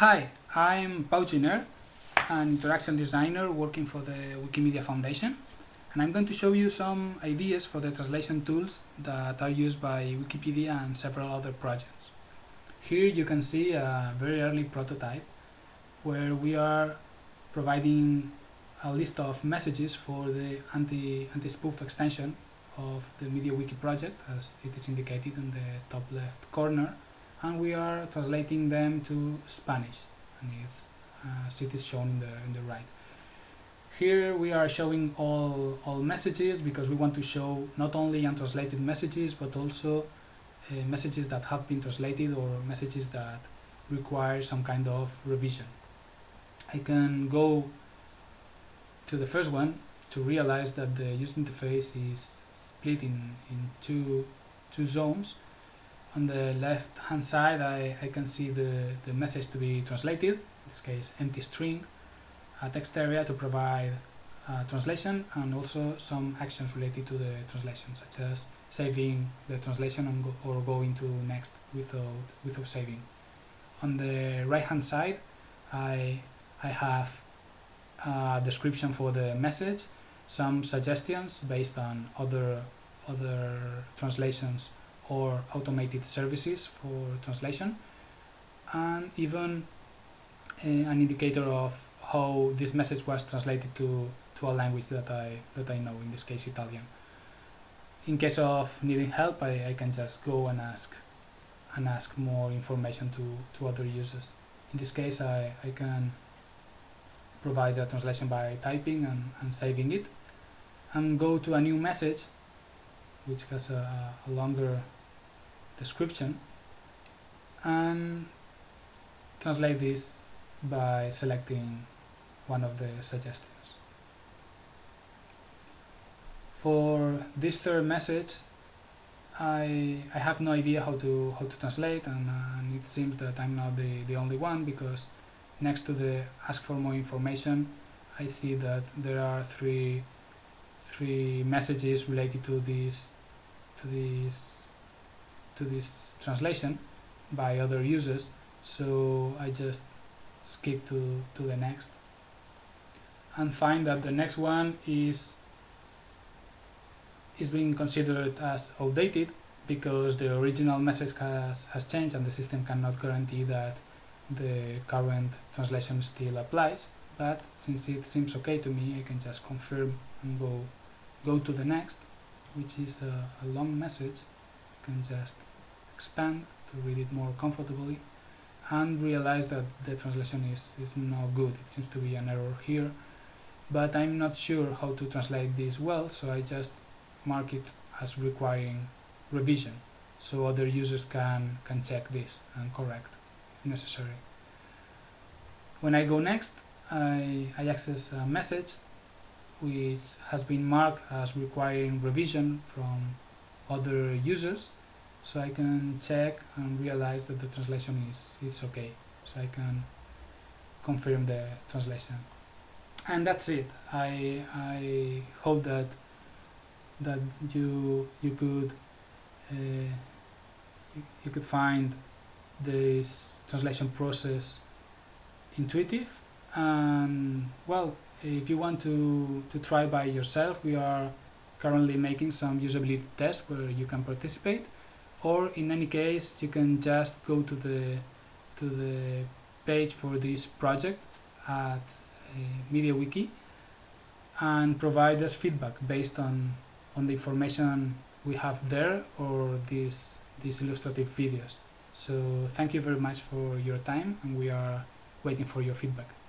Hi, I'm Pau Giner, an interaction designer working for the Wikimedia Foundation and I'm going to show you some ideas for the translation tools that are used by Wikipedia and several other projects. Here you can see a very early prototype where we are providing a list of messages for the anti, anti-spoof extension of the MediaWiki project as it is indicated in the top left corner and we are translating them to Spanish and uh, as it is shown in the, in the right. Here we are showing all, all messages because we want to show not only untranslated messages but also uh, messages that have been translated or messages that require some kind of revision. I can go to the first one to realize that the user interface is split in, in two, two zones on the left hand side I, I can see the, the message to be translated, in this case empty string, a text area to provide uh, translation and also some actions related to the translation such as saving the translation go, or going to next without, without saving. On the right hand side I, I have a description for the message, some suggestions based on other, other translations or automated services for translation and even uh, an indicator of how this message was translated to, to a language that I, that I know, in this case Italian. In case of needing help, I, I can just go and ask and ask more information to, to other users. In this case, I, I can provide a translation by typing and, and saving it and go to a new message which has a, a longer description and translate this by selecting one of the suggestions. For this third message I, I have no idea how to how to translate and, and it seems that I'm not the, the only one because next to the ask for more information I see that there are three three messages related to this to this to this translation by other users so I just skip to, to the next and find that the next one is is being considered as outdated because the original message has, has changed and the system cannot guarantee that the current translation still applies. But since it seems okay to me I can just confirm and go go to the next which is a, a long message. I can just expand to read it more comfortably and realize that the translation is, is not good. It seems to be an error here, but I'm not sure how to translate this well, so I just mark it as requiring revision, so other users can, can check this and correct if necessary. When I go next, I, I access a message which has been marked as requiring revision from other users so I can check and realize that the translation is, is okay. So I can confirm the translation. And that's it. I, I hope that that you you could uh, you, could find this translation process intuitive. And well if you want to to try by yourself we are currently making some usability tests where you can participate or in any case you can just go to the to the page for this project at uh, MediaWiki and provide us feedback based on on the information we have there or these these illustrative videos. So thank you very much for your time and we are waiting for your feedback